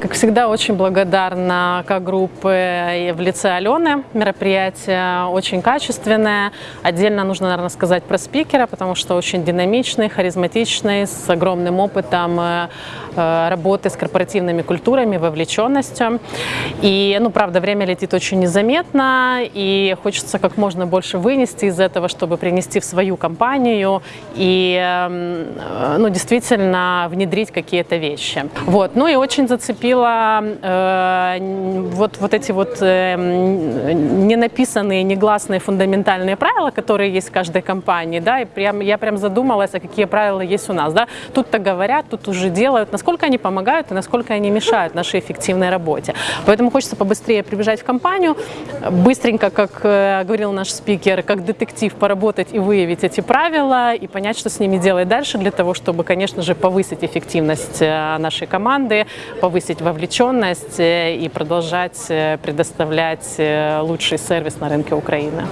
Как всегда, очень благодарна как группы в лице Алены. Мероприятие очень качественное. Отдельно нужно, наверное, сказать про спикера, потому что очень динамичный, харизматичный, с огромным опытом э, э, работы с корпоративными культурами, вовлеченностью. И, ну, правда, время летит очень незаметно, и хочется как можно больше вынести из этого, чтобы принести в свою компанию и, эм, э, ну, действительно внедрить какие-то вещи. Вот. Ну и очень зацепил видела э, вот, вот эти вот э, не написанные, негласные фундаментальные правила, которые есть в каждой компании, да, и прям, я прям задумалась, а какие правила есть у нас, да. Тут-то говорят, тут уже делают, насколько они помогают и насколько они мешают нашей эффективной работе. Поэтому хочется побыстрее прибежать в компанию, быстренько, как э, говорил наш спикер, как детектив поработать и выявить эти правила и понять, что с ними делать дальше для того, чтобы, конечно же, повысить эффективность э, нашей команды, повысить повысить вовлеченность э, и продолжать э, предоставлять э, лучший сервис на рынке Украины.